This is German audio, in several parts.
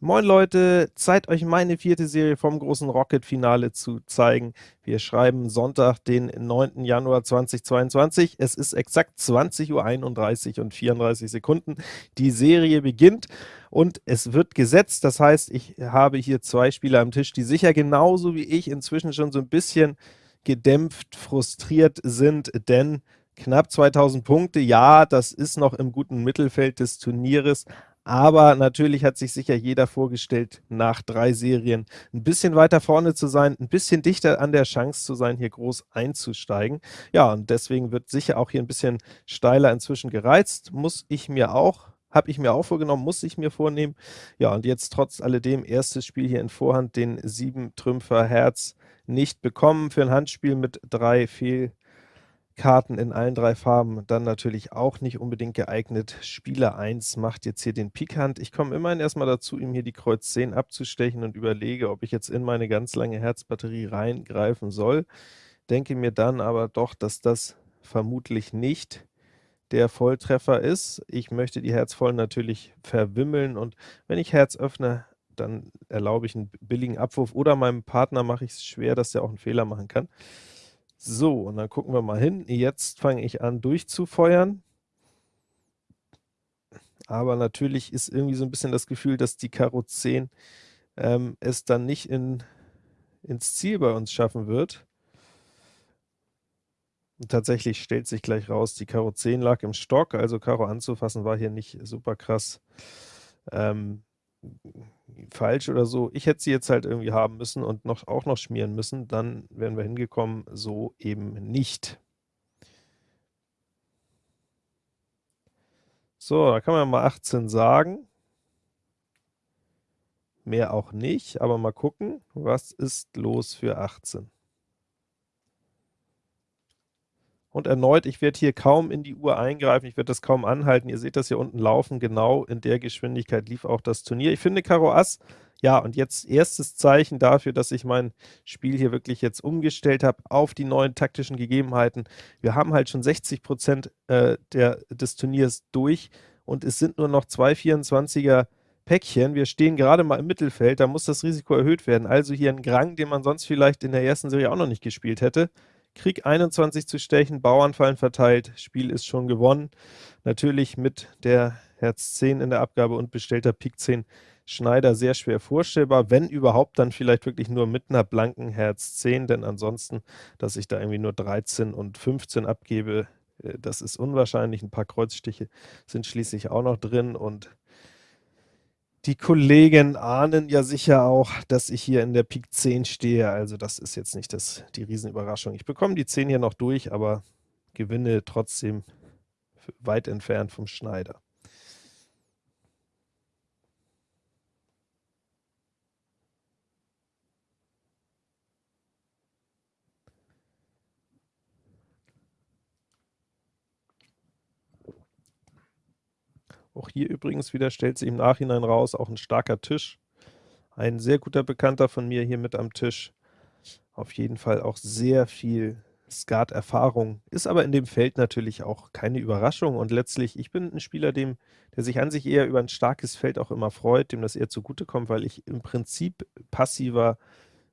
Moin Leute, Zeit euch meine vierte Serie vom großen Rocket-Finale zu zeigen. Wir schreiben Sonntag, den 9. Januar 2022. Es ist exakt 20.31 Uhr und 34 Sekunden. Die Serie beginnt und es wird gesetzt. Das heißt, ich habe hier zwei Spieler am Tisch, die sicher genauso wie ich inzwischen schon so ein bisschen gedämpft, frustriert sind, denn knapp 2000 Punkte, ja, das ist noch im guten Mittelfeld des Turnieres, aber natürlich hat sich sicher jeder vorgestellt, nach drei Serien ein bisschen weiter vorne zu sein, ein bisschen dichter an der Chance zu sein, hier groß einzusteigen. Ja, und deswegen wird sicher auch hier ein bisschen steiler inzwischen gereizt, muss ich mir auch habe ich mir auch vorgenommen, muss ich mir vornehmen. Ja, und jetzt trotz alledem erstes Spiel hier in Vorhand, den 7 Trümpfer Herz nicht bekommen für ein Handspiel mit drei Fehl Karten in allen drei Farben dann natürlich auch nicht unbedingt geeignet. Spieler 1 macht jetzt hier den Pik Hand. Ich komme immerhin erstmal dazu, ihm hier die Kreuz 10 abzustechen und überlege, ob ich jetzt in meine ganz lange Herzbatterie reingreifen soll. Denke mir dann aber doch, dass das vermutlich nicht der Volltreffer ist. Ich möchte die Herzvollen natürlich verwimmeln und wenn ich Herz öffne, dann erlaube ich einen billigen Abwurf oder meinem Partner mache ich es schwer, dass er auch einen Fehler machen kann. So, und dann gucken wir mal hin. Jetzt fange ich an durchzufeuern. Aber natürlich ist irgendwie so ein bisschen das Gefühl, dass die Karo 10 ähm, es dann nicht in, ins Ziel bei uns schaffen wird. Und tatsächlich stellt sich gleich raus, die Karo 10 lag im Stock, also Karo anzufassen war hier nicht super krass. Ähm, falsch oder so. Ich hätte sie jetzt halt irgendwie haben müssen und noch, auch noch schmieren müssen, dann wären wir hingekommen, so eben nicht. So, da kann man mal 18 sagen. Mehr auch nicht, aber mal gucken, was ist los für 18. Und erneut, ich werde hier kaum in die Uhr eingreifen, ich werde das kaum anhalten. Ihr seht das hier unten laufen, genau in der Geschwindigkeit lief auch das Turnier. Ich finde Karo Ass, ja, und jetzt erstes Zeichen dafür, dass ich mein Spiel hier wirklich jetzt umgestellt habe auf die neuen taktischen Gegebenheiten. Wir haben halt schon 60 Prozent äh, des Turniers durch und es sind nur noch zwei 24er Päckchen. Wir stehen gerade mal im Mittelfeld, da muss das Risiko erhöht werden. Also hier ein Grang, den man sonst vielleicht in der ersten Serie auch noch nicht gespielt hätte. Krieg 21 zu stechen, Bauernfallen verteilt, Spiel ist schon gewonnen. Natürlich mit der Herz 10 in der Abgabe und bestellter Pik 10 Schneider sehr schwer vorstellbar, wenn überhaupt, dann vielleicht wirklich nur mit einer blanken Herz 10, denn ansonsten, dass ich da irgendwie nur 13 und 15 abgebe, äh, das ist unwahrscheinlich. Ein paar Kreuzstiche sind schließlich auch noch drin und die Kollegen ahnen ja sicher auch, dass ich hier in der Pik 10 stehe, also das ist jetzt nicht das, die Riesenüberraschung. Ich bekomme die 10 hier noch durch, aber gewinne trotzdem weit entfernt vom Schneider. Auch hier übrigens wieder stellt sich im Nachhinein raus, auch ein starker Tisch. Ein sehr guter Bekannter von mir hier mit am Tisch. Auf jeden Fall auch sehr viel Skat-Erfahrung, ist aber in dem Feld natürlich auch keine Überraschung und letztlich, ich bin ein Spieler, dem, der sich an sich eher über ein starkes Feld auch immer freut, dem das eher zugutekommt, weil ich im Prinzip passiver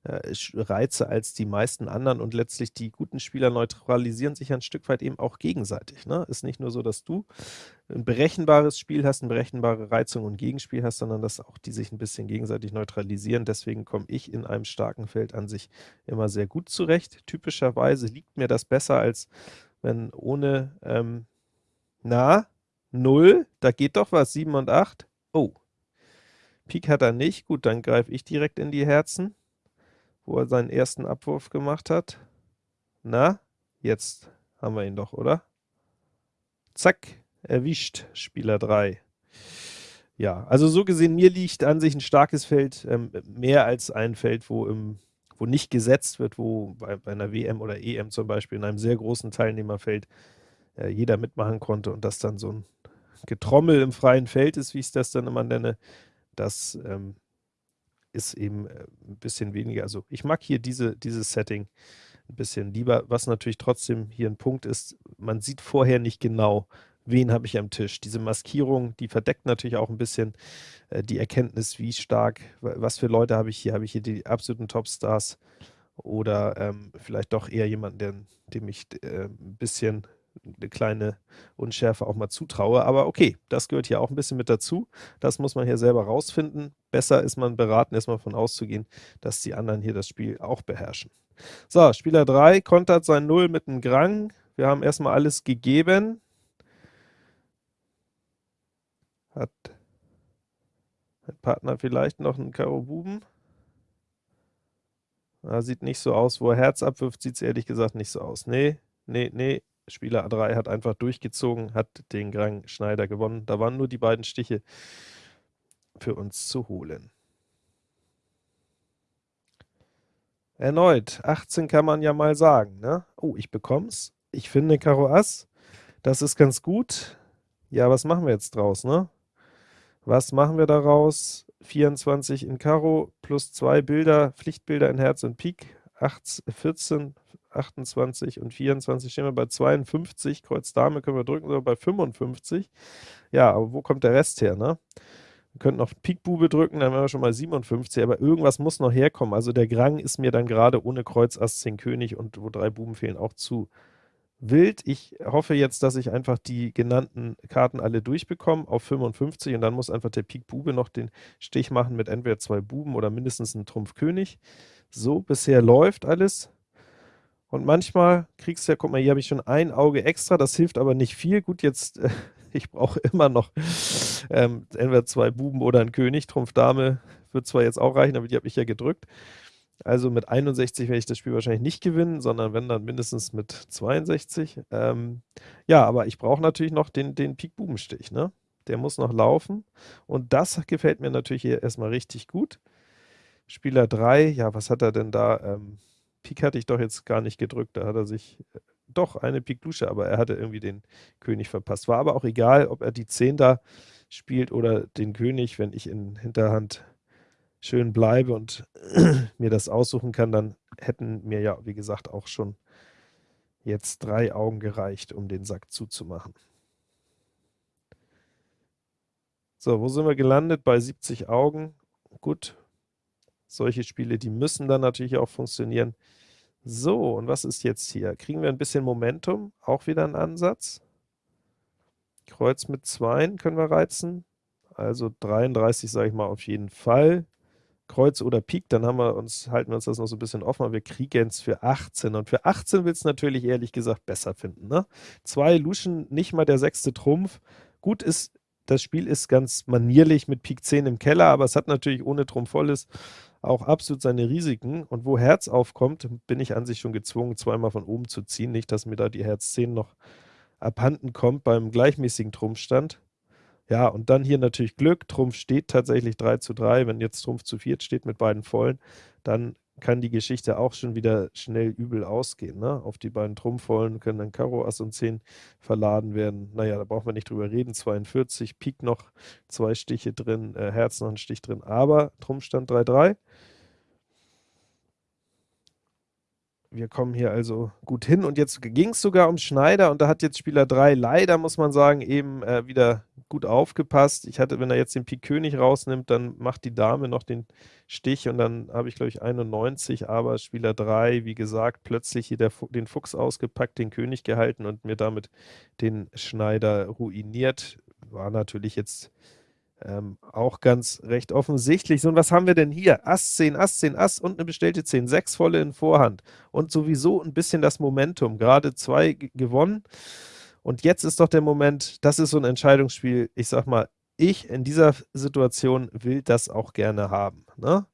Reize als die meisten anderen und letztlich die guten Spieler neutralisieren sich ein Stück weit eben auch gegenseitig. Ne? Ist nicht nur so, dass du ein berechenbares Spiel hast, eine berechenbare Reizung und Gegenspiel hast, sondern dass auch die sich ein bisschen gegenseitig neutralisieren. Deswegen komme ich in einem starken Feld an sich immer sehr gut zurecht. Typischerweise liegt mir das besser, als wenn ohne, ähm, na, 0, da geht doch was, 7 und 8. Oh, Pik hat er nicht, gut, dann greife ich direkt in die Herzen wo er seinen ersten Abwurf gemacht hat. Na, jetzt haben wir ihn doch, oder? Zack, erwischt, Spieler 3. Ja, also so gesehen, mir liegt an sich ein starkes Feld ähm, mehr als ein Feld, wo, im, wo nicht gesetzt wird, wo bei, bei, einer WM oder EM zum Beispiel in einem sehr großen Teilnehmerfeld äh, jeder mitmachen konnte und das dann so ein Getrommel im freien Feld ist, wie ich das dann immer nenne, das ähm, ist eben äh, ein bisschen weniger, also ich mag hier diese, dieses Setting ein bisschen lieber, was natürlich trotzdem hier ein Punkt ist, man sieht vorher nicht genau, wen habe ich am Tisch. Diese Maskierung, die verdeckt natürlich auch ein bisschen äh, die Erkenntnis, wie stark, was für Leute habe ich hier. Habe ich hier die absoluten Topstars oder ähm, vielleicht doch eher jemanden, der, dem ich äh, ein bisschen eine kleine Unschärfe auch mal zutraue. Aber okay, das gehört hier auch ein bisschen mit dazu. Das muss man hier selber rausfinden. Besser ist man beraten, erstmal von auszugehen, dass die anderen hier das Spiel auch beherrschen. So, Spieler 3 kontert sein Null mit einem Grang. Wir haben erstmal alles gegeben. Hat ein Partner vielleicht noch einen Karo Buben? Na, sieht nicht so aus. Wo er Herz abwirft, sieht es ehrlich gesagt nicht so aus. Nee, nee, nee. Spieler A3 hat einfach durchgezogen, hat den Grang Schneider gewonnen. Da waren nur die beiden Stiche für uns zu holen. Erneut, 18 kann man ja mal sagen. Ne? Oh, ich bekomm's. Ich finde Karo Ass. Das ist ganz gut. Ja, was machen wir jetzt draus, ne? Was machen wir daraus? 24 in Karo plus zwei Bilder, Pflichtbilder in Herz und Pik. 8, 14, 28 und 24 stehen wir bei 52. Kreuz Dame können wir drücken, sondern bei 55. Ja, aber wo kommt der Rest her, ne? Wir könnten noch Pik Bube drücken, dann wären wir schon mal 57, aber irgendwas muss noch herkommen. Also der Grang ist mir dann gerade ohne Kreuz Ass 10 König und wo drei Buben fehlen auch zu wild. Ich hoffe jetzt, dass ich einfach die genannten Karten alle durchbekomme auf 55 und dann muss einfach der Pik Bube noch den Stich machen mit entweder zwei Buben oder mindestens einem Trumpf König. So, bisher läuft alles. Und manchmal kriegst du ja, guck mal, hier habe ich schon ein Auge extra, das hilft aber nicht viel. Gut, jetzt, äh, ich brauche immer noch ähm, entweder zwei Buben oder ein König. Trumpf Dame wird zwar jetzt auch reichen, aber die habe ich ja gedrückt. Also mit 61 werde ich das Spiel wahrscheinlich nicht gewinnen, sondern wenn dann mindestens mit 62. Ähm, ja, aber ich brauche natürlich noch den, den Pik-Bubenstich, ne? Der muss noch laufen. Und das gefällt mir natürlich hier erstmal richtig gut. Spieler 3, ja, was hat er denn da? Ähm, Pik hatte ich doch jetzt gar nicht gedrückt, da hat er sich, äh, doch, eine Pik Dusche, aber er hatte irgendwie den König verpasst. War aber auch egal, ob er die 10 da spielt oder den König, wenn ich in Hinterhand schön bleibe und mir das aussuchen kann, dann hätten mir ja, wie gesagt, auch schon jetzt drei Augen gereicht, um den Sack zuzumachen. So, wo sind wir gelandet? Bei 70 Augen. Gut, solche Spiele, die müssen dann natürlich auch funktionieren. So, und was ist jetzt hier? Kriegen wir ein bisschen Momentum? Auch wieder ein Ansatz. Kreuz mit 2 können wir reizen. Also 33 sage ich mal auf jeden Fall. Kreuz oder Pik, dann haben wir uns, halten wir uns das noch so ein bisschen offen, aber wir kriegen es für 18. Und für 18 will es natürlich ehrlich gesagt besser finden. Ne? Zwei Luschen, nicht mal der sechste Trumpf. Gut ist, das Spiel ist ganz manierlich mit Pik 10 im Keller, aber es hat natürlich ohne Trumpf volles auch absolut seine Risiken. Und wo Herz aufkommt, bin ich an sich schon gezwungen, zweimal von oben zu ziehen. Nicht, dass mir da die Herz 10 noch abhanden kommt beim gleichmäßigen Trumpfstand. Ja, und dann hier natürlich Glück. Trumpf steht tatsächlich 3 zu 3. Wenn jetzt Trumpf zu 4 steht mit beiden Vollen, dann kann die Geschichte auch schon wieder schnell übel ausgehen. Ne? Auf die beiden Trumpfvollen können dann Karo, Ass und 10 verladen werden. Naja, da braucht man nicht drüber reden. 42, Pik noch zwei Stiche drin, äh, Herz noch ein Stich drin, aber Trumpfstand 3-3. Wir kommen hier also gut hin und jetzt ging es sogar um Schneider und da hat jetzt Spieler 3 leider, muss man sagen, eben äh, wieder gut aufgepasst. Ich hatte, wenn er jetzt den Pik König rausnimmt, dann macht die Dame noch den Stich und dann habe ich, glaube ich, 91, aber Spieler 3, wie gesagt, plötzlich hier der, den Fuchs ausgepackt, den König gehalten und mir damit den Schneider ruiniert. War natürlich jetzt ähm, auch ganz recht offensichtlich. So, und was haben wir denn hier? Ass 10, Ass 10, Ass und eine bestellte 10. Sechs volle in Vorhand. Und sowieso ein bisschen das Momentum. Gerade zwei gewonnen. Und jetzt ist doch der Moment, das ist so ein Entscheidungsspiel. Ich sag mal, ich in dieser Situation will das auch gerne haben. Ne?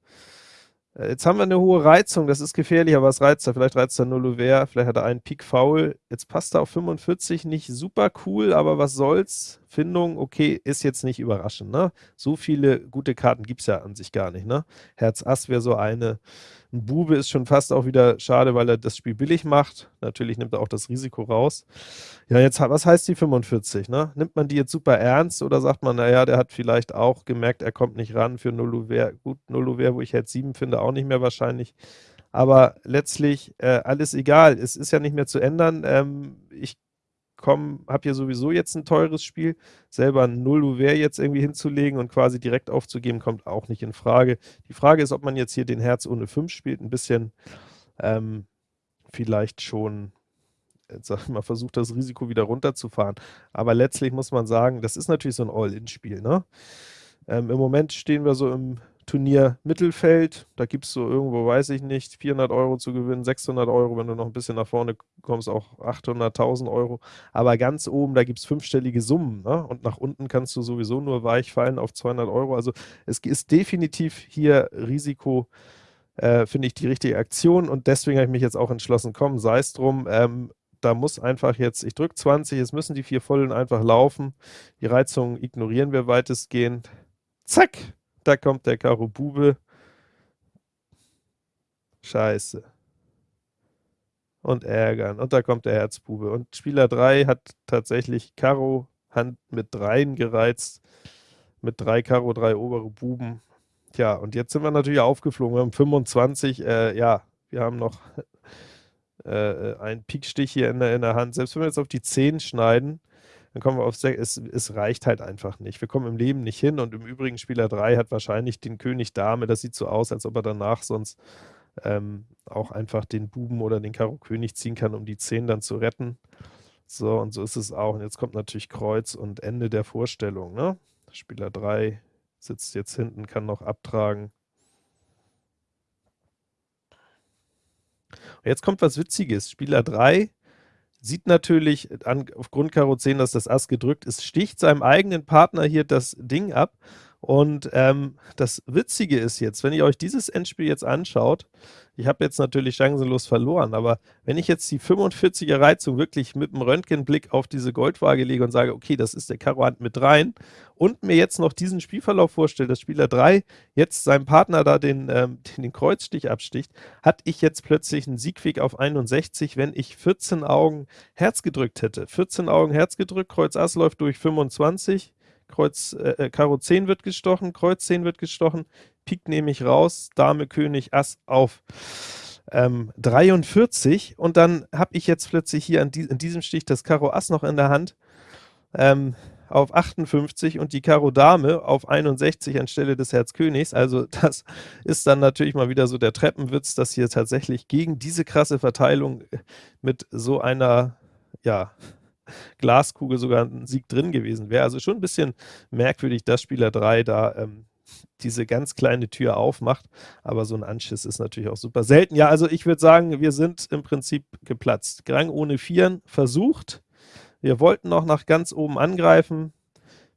Äh, jetzt haben wir eine hohe Reizung, das ist gefährlich, aber was reizt er? Vielleicht reizt er null Ouvert, vielleicht hat er einen Pik Foul. Jetzt passt er auf 45, nicht super cool, aber was soll's? Findung, okay, ist jetzt nicht überraschend. Ne? So viele gute Karten gibt es ja an sich gar nicht. Ne? Herz Ass wäre so eine. Ein Bube ist schon fast auch wieder schade, weil er das Spiel billig macht. Natürlich nimmt er auch das Risiko raus. Ja, jetzt, was heißt die 45? Ne? Nimmt man die jetzt super ernst oder sagt man, naja, der hat vielleicht auch gemerkt, er kommt nicht ran für 0 Uhr. Gut, 0 Uhr, wo ich Herz 7 finde, auch nicht mehr wahrscheinlich. Aber letztlich äh, alles egal. Es ist ja nicht mehr zu ändern. Ähm, ich habe hier sowieso jetzt ein teures Spiel. Selber ein Null-Ouvert jetzt irgendwie hinzulegen und quasi direkt aufzugeben, kommt auch nicht in Frage. Die Frage ist, ob man jetzt hier den Herz ohne 5 spielt, ein bisschen ähm, vielleicht schon jetzt sag ich mal, versucht, das Risiko wieder runterzufahren. Aber letztlich muss man sagen, das ist natürlich so ein All-In-Spiel. Ne? Ähm, Im Moment stehen wir so im Turnier Mittelfeld. Da gibt es so irgendwo, weiß ich nicht, 400 Euro zu gewinnen, 600 Euro, wenn du noch ein bisschen nach vorne kommst, auch 800.000 Euro. Aber ganz oben, da gibt es fünfstellige Summen. Ne? Und nach unten kannst du sowieso nur weich fallen auf 200 Euro. Also es ist definitiv hier Risiko, äh, finde ich, die richtige Aktion. Und deswegen habe ich mich jetzt auch entschlossen, komm, sei es drum. Ähm, da muss einfach jetzt, ich drücke 20, es müssen die vier Vollen einfach laufen. Die Reizung ignorieren wir weitestgehend. Zack, da kommt der Karo Bube. Scheiße. Und ärgern. Und da kommt der Herzbube. Und Spieler 3 hat tatsächlich Karo Hand mit Dreien gereizt. Mit drei Karo, drei obere Buben. Tja, und jetzt sind wir natürlich aufgeflogen. Wir haben 25. Äh, ja, wir haben noch äh, einen Pikstich hier in der, in der Hand. Selbst wenn wir jetzt auf die 10 schneiden, dann kommen wir auf 6. Es, es reicht halt einfach nicht. Wir kommen im Leben nicht hin und im Übrigen Spieler 3 hat wahrscheinlich den König Dame. Das sieht so aus, als ob er danach sonst ähm, auch einfach den Buben oder den Karo König ziehen kann, um die 10 dann zu retten. So, und so ist es auch. Und jetzt kommt natürlich Kreuz und Ende der Vorstellung. Ne? Spieler 3 sitzt jetzt hinten, kann noch abtragen. Und jetzt kommt was Witziges. Spieler 3 sieht natürlich an, aufgrund Karo 10, dass das Ass gedrückt ist, sticht seinem eigenen Partner hier das Ding ab und ähm, das Witzige ist jetzt, wenn ihr euch dieses Endspiel jetzt anschaut, ich habe jetzt natürlich chancenlos verloren, aber wenn ich jetzt die 45er Reizung wirklich mit dem Röntgenblick auf diese Goldwaage lege und sage, okay, das ist der Karo Hand mit rein und mir jetzt noch diesen Spielverlauf vorstelle, dass Spieler 3 jetzt seinem Partner da den, ähm, den Kreuzstich absticht, hatte ich jetzt plötzlich einen Siegweg auf 61, wenn ich 14 Augen Herz gedrückt hätte. 14 Augen Herz gedrückt, Kreuz Ass läuft durch 25, Kreuz, äh, äh, Karo 10 wird gestochen, Kreuz 10 wird gestochen, Pik nehme ich raus, Dame, König, Ass auf ähm, 43 und dann habe ich jetzt plötzlich hier die, in diesem Stich das Karo Ass noch in der Hand ähm, auf 58 und die Karo Dame auf 61 anstelle des Herz Königs. Also das ist dann natürlich mal wieder so der Treppenwitz, dass hier tatsächlich gegen diese krasse Verteilung mit so einer, ja, Glaskugel sogar ein Sieg drin gewesen wäre. Also schon ein bisschen merkwürdig, dass Spieler 3 da ähm, diese ganz kleine Tür aufmacht, aber so ein Anschiss ist natürlich auch super selten. Ja, also ich würde sagen, wir sind im Prinzip geplatzt. Grang ohne Vieren versucht. Wir wollten noch nach ganz oben angreifen.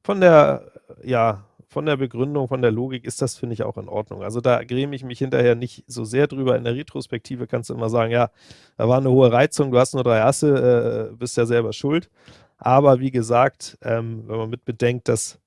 Von der, ja, von der Begründung, von der Logik ist das, finde ich, auch in Ordnung. Also da gräme ich mich hinterher nicht so sehr drüber. In der Retrospektive kannst du immer sagen, ja, da war eine hohe Reizung, du hast nur drei Asse, äh, bist ja selber schuld. Aber wie gesagt, ähm, wenn man mit bedenkt, dass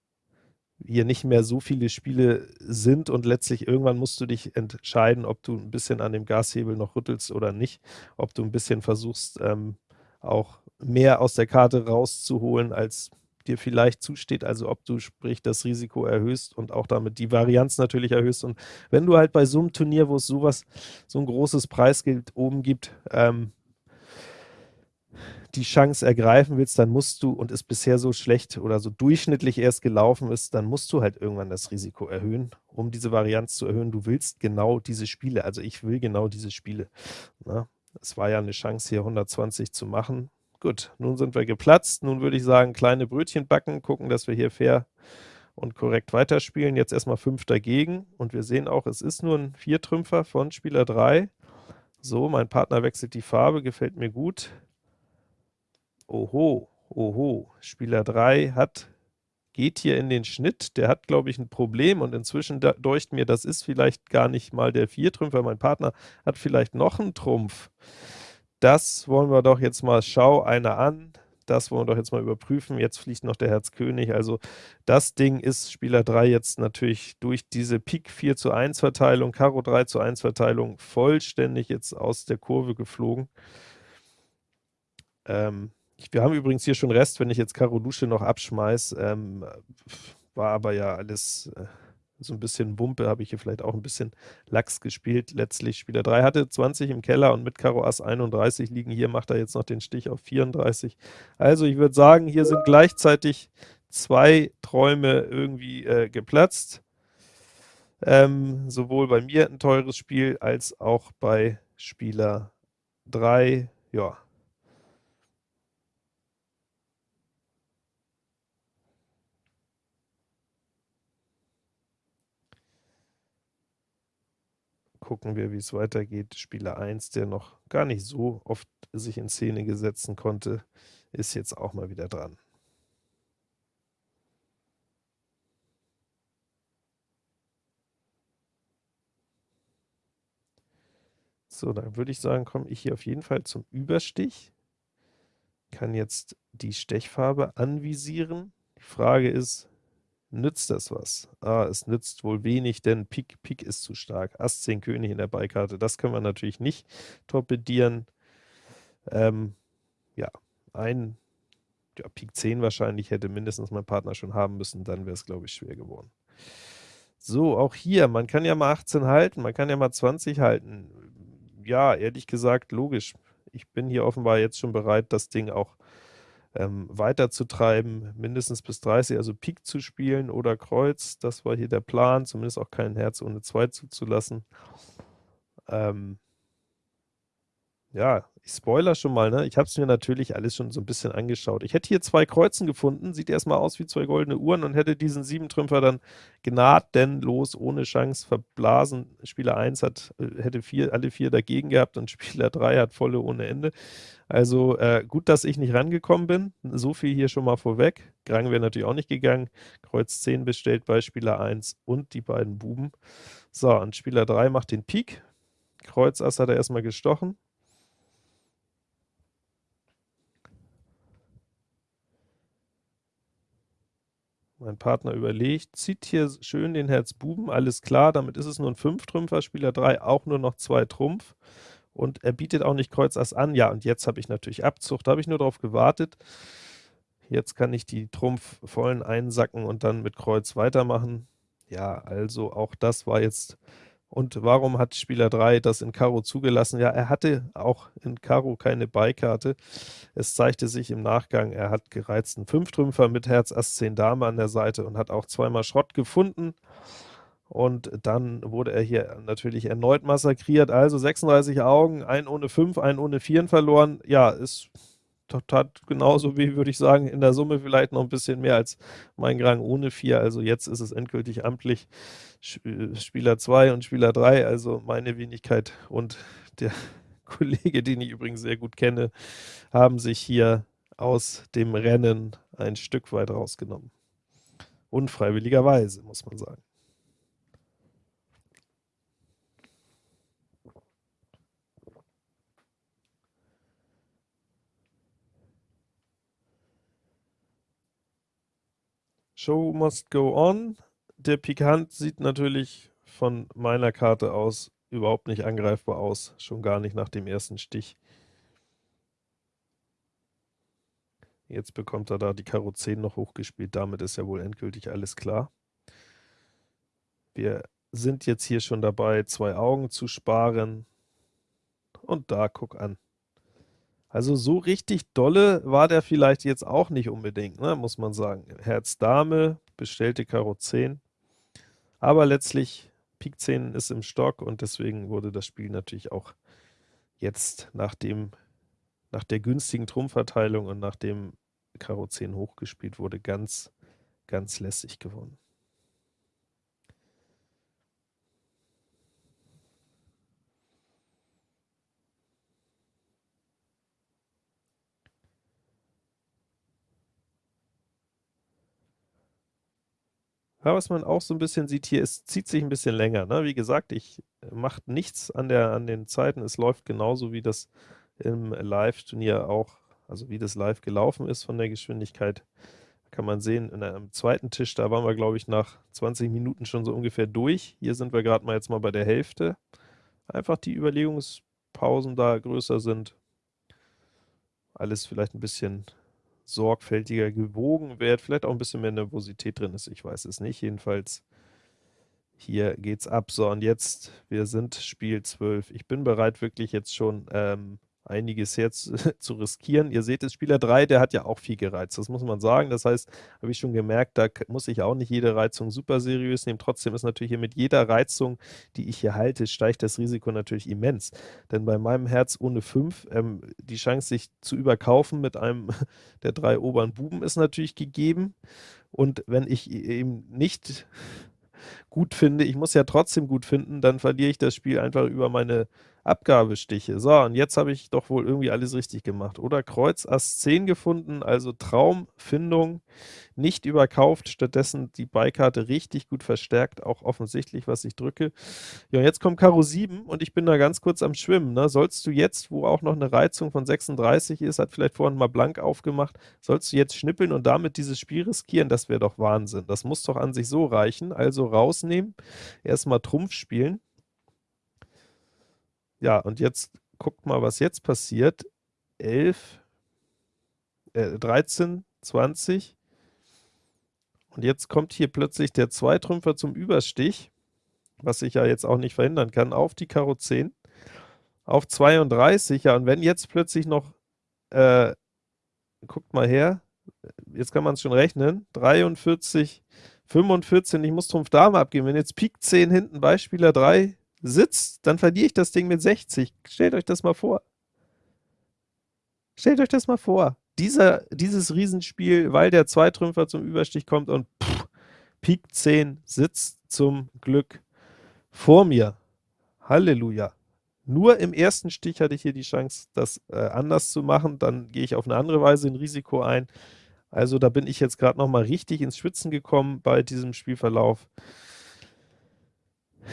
hier nicht mehr so viele Spiele sind und letztlich irgendwann musst du dich entscheiden, ob du ein bisschen an dem Gashebel noch rüttelst oder nicht, ob du ein bisschen versuchst, ähm, auch mehr aus der Karte rauszuholen, als dir vielleicht zusteht, also ob du sprich das Risiko erhöhst und auch damit die Varianz natürlich erhöhst. Und wenn du halt bei so einem Turnier, wo es sowas, so ein großes Preisgeld oben gibt, ähm, die Chance ergreifen willst, dann musst du, und es bisher so schlecht oder so durchschnittlich erst gelaufen ist, dann musst du halt irgendwann das Risiko erhöhen, um diese Varianz zu erhöhen. Du willst genau diese Spiele, also ich will genau diese Spiele. Ne? Es war ja eine Chance, hier 120 zu machen. Gut, nun sind wir geplatzt. Nun würde ich sagen, kleine Brötchen backen, gucken, dass wir hier fair und korrekt weiterspielen. Jetzt erstmal 5 dagegen und wir sehen auch, es ist nur ein Viertrümpfer von Spieler 3. So, mein Partner wechselt die Farbe, gefällt mir gut. Oho, oho, Spieler 3 hat, geht hier in den Schnitt, der hat, glaube ich, ein Problem und inzwischen deucht mir, das ist vielleicht gar nicht mal der Viertrümpfer, mein Partner hat vielleicht noch einen Trumpf. Das wollen wir doch jetzt mal, schau einer an, das wollen wir doch jetzt mal überprüfen. Jetzt fliegt noch der Herz König, also das Ding ist Spieler 3 jetzt natürlich durch diese Pik 4 zu 1 Verteilung, Karo 3 zu 1 Verteilung vollständig jetzt aus der Kurve geflogen. Ähm, wir haben übrigens hier schon Rest, wenn ich jetzt Karo Dusche noch abschmeiß, ähm, war aber ja alles, äh, so ein bisschen Wumpe, habe ich hier vielleicht auch ein bisschen Lachs gespielt. Letztlich Spieler 3 hatte 20 im Keller und mit Karo Ass 31 liegen. Hier macht er jetzt noch den Stich auf 34. Also ich würde sagen, hier sind gleichzeitig zwei Träume irgendwie äh, geplatzt. Ähm, sowohl bei mir ein teures Spiel, als auch bei Spieler 3. Ja, gucken wir, wie es weitergeht. Spieler 1, der noch gar nicht so oft sich in Szene gesetzen konnte, ist jetzt auch mal wieder dran. So, dann würde ich sagen, komme ich hier auf jeden Fall zum Überstich. Kann jetzt die Stechfarbe anvisieren. Die Frage ist, Nützt das was? Ah, es nützt wohl wenig, denn Pik, Pik ist zu stark. Ass 10 König in der Beikarte, das können wir natürlich nicht torpedieren. Ähm, ja, ein ja, Pik 10 wahrscheinlich hätte mindestens mein Partner schon haben müssen, dann wäre es, glaube ich, schwer geworden. So, auch hier, man kann ja mal 18 halten, man kann ja mal 20 halten. Ja, ehrlich gesagt, logisch. Ich bin hier offenbar jetzt schon bereit, das Ding auch ähm, weiterzutreiben, mindestens bis 30, also Pik zu spielen oder Kreuz, das war hier der Plan, zumindest auch kein Herz ohne 2 zuzulassen. Ähm, ja, ich spoiler schon mal, ne? Ich habe es mir natürlich alles schon so ein bisschen angeschaut. Ich hätte hier zwei Kreuzen gefunden, sieht erstmal aus wie zwei goldene Uhren und hätte diesen Siebentrümpfer dann gnadenlos, ohne Chance verblasen. Spieler 1 hat, äh, hätte vier, alle vier dagegen gehabt und Spieler 3 hat volle ohne Ende. Also äh, gut, dass ich nicht rangekommen bin. So viel hier schon mal vorweg. Grang wäre natürlich auch nicht gegangen. Kreuz 10 bestellt bei Spieler 1 und die beiden Buben. So, und Spieler 3 macht den Pik. Kreuz Ass hat er erstmal gestochen. Mein Partner überlegt, zieht hier schön den Herz Buben, alles klar, damit ist es nur ein 5-Trümpfer, Spieler 3 auch nur noch 2 Trumpf und er bietet auch nicht Kreuz Ass an. Ja, und jetzt habe ich natürlich Abzug, da habe ich nur darauf gewartet. Jetzt kann ich die Trumpf vollen einsacken und dann mit Kreuz weitermachen. Ja, also auch das war jetzt und warum hat Spieler 3 das in Karo zugelassen? Ja, er hatte auch in Karo keine Beikarte. Es zeigte sich im Nachgang, er hat gereizten Fünftrümpfer mit Herz Ass 10 Dame an der Seite und hat auch zweimal Schrott gefunden. Und dann wurde er hier natürlich erneut massakriert. Also 36 Augen, ein ohne 5, ein ohne 4 verloren. Ja, ist hat genauso wie, würde ich sagen, in der Summe vielleicht noch ein bisschen mehr als mein Grang ohne 4. Also jetzt ist es endgültig amtlich äh, Spieler 2 und Spieler 3, also meine Wenigkeit und der Kollege, den ich übrigens sehr gut kenne, haben sich hier aus dem Rennen ein Stück weit rausgenommen. Unfreiwilligerweise, muss man sagen. Show must go on. Der Pikant sieht natürlich von meiner Karte aus überhaupt nicht angreifbar aus, schon gar nicht nach dem ersten Stich. Jetzt bekommt er da die Karo 10 noch hochgespielt, damit ist ja wohl endgültig alles klar. Wir sind jetzt hier schon dabei, zwei Augen zu sparen. Und da, guck an. Also so richtig dolle war der vielleicht jetzt auch nicht unbedingt, ne, muss man sagen. Herz Dame, bestellte Karo 10, aber letztlich Pik 10 ist im Stock und deswegen wurde das Spiel natürlich auch jetzt nach dem nach der günstigen Trumpfverteilung und nachdem Karo 10 hochgespielt wurde, ganz, ganz lässig gewonnen. Ja, was man auch so ein bisschen sieht hier, es zieht sich ein bisschen länger, ne? Wie gesagt, ich äh, mache nichts an der an den Zeiten. Es läuft genauso, wie das im Live-Turnier auch also wie das live gelaufen ist von der Geschwindigkeit. Kann man sehen, in einem zweiten Tisch, da waren wir, glaube ich, nach 20 Minuten schon so ungefähr durch. Hier sind wir gerade mal jetzt mal bei der Hälfte. Einfach die Überlegungspausen da größer sind. Alles vielleicht ein bisschen sorgfältiger gewogen wird, vielleicht auch ein bisschen mehr Nervosität drin ist, ich weiß es nicht. Jedenfalls hier geht's ab. So, und jetzt, wir sind Spiel 12. Ich bin bereit, wirklich jetzt schon ähm, einiges jetzt zu riskieren. Ihr seht es, Spieler 3, der hat ja auch viel gereizt, das muss man sagen. Das heißt, habe ich schon gemerkt, da muss ich auch nicht jede Reizung super seriös nehmen. Trotzdem ist natürlich hier mit jeder Reizung, die ich hier halte, steigt das Risiko natürlich immens. Denn bei meinem Herz ohne 5, ähm, die Chance, sich zu überkaufen mit einem der drei oberen Buben ist natürlich gegeben. Und wenn ich e-, eben nicht gut finde, ich muss ja trotzdem gut finden, dann verliere ich das Spiel einfach über meine Abgabestiche. So, und jetzt habe ich doch wohl irgendwie alles richtig gemacht, oder? Kreuz Ass 10 gefunden, also Traumfindung, nicht überkauft, stattdessen die Beikarte richtig gut verstärkt, auch offensichtlich, was ich drücke. Ja, jetzt kommt Karo 7 und ich bin da ganz kurz am Schwimmen. Ne? Sollst du jetzt, wo auch noch eine Reizung von 36 ist, hat vielleicht vorhin mal blank aufgemacht, sollst du jetzt schnippeln und damit dieses Spiel riskieren? Das wäre doch Wahnsinn. Das muss doch an sich so reichen. Also rausnehmen, erstmal Trumpf spielen. Ja, und jetzt guckt mal, was jetzt passiert. 11, äh, 13, 20. Und jetzt kommt hier plötzlich der Zweitrümpfer zum Überstich, was ich ja jetzt auch nicht verhindern kann, auf die Karo 10, auf 32. Ja, und wenn jetzt plötzlich noch, äh, guckt mal her, jetzt kann man es schon rechnen, 43, 45, ich muss Trumpf Dame abgeben. Wenn jetzt Pik 10 hinten Beispieler 3 sitzt, dann verliere ich das Ding mit 60. Stellt euch das mal vor. Stellt euch das mal vor. Dieser, dieses Riesenspiel, weil der Zweitrümpfer zum Überstich kommt und Pik 10 sitzt zum Glück vor mir. Halleluja. Nur im ersten Stich hatte ich hier die Chance, das äh, anders zu machen. Dann gehe ich auf eine andere Weise ein Risiko ein. Also da bin ich jetzt gerade noch mal richtig ins Schwitzen gekommen bei diesem Spielverlauf.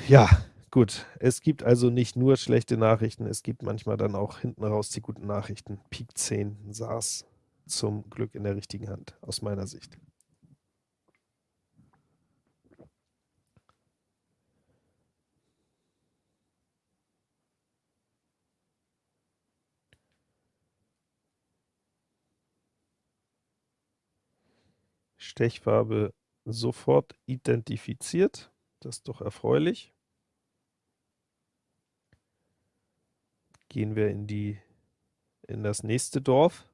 Ja, Gut, es gibt also nicht nur schlechte Nachrichten, es gibt manchmal dann auch hinten raus die guten Nachrichten. Pik 10 saß zum Glück in der richtigen Hand, aus meiner Sicht. Stechfarbe sofort identifiziert, das ist doch erfreulich. Gehen wir in die in das nächste Dorf,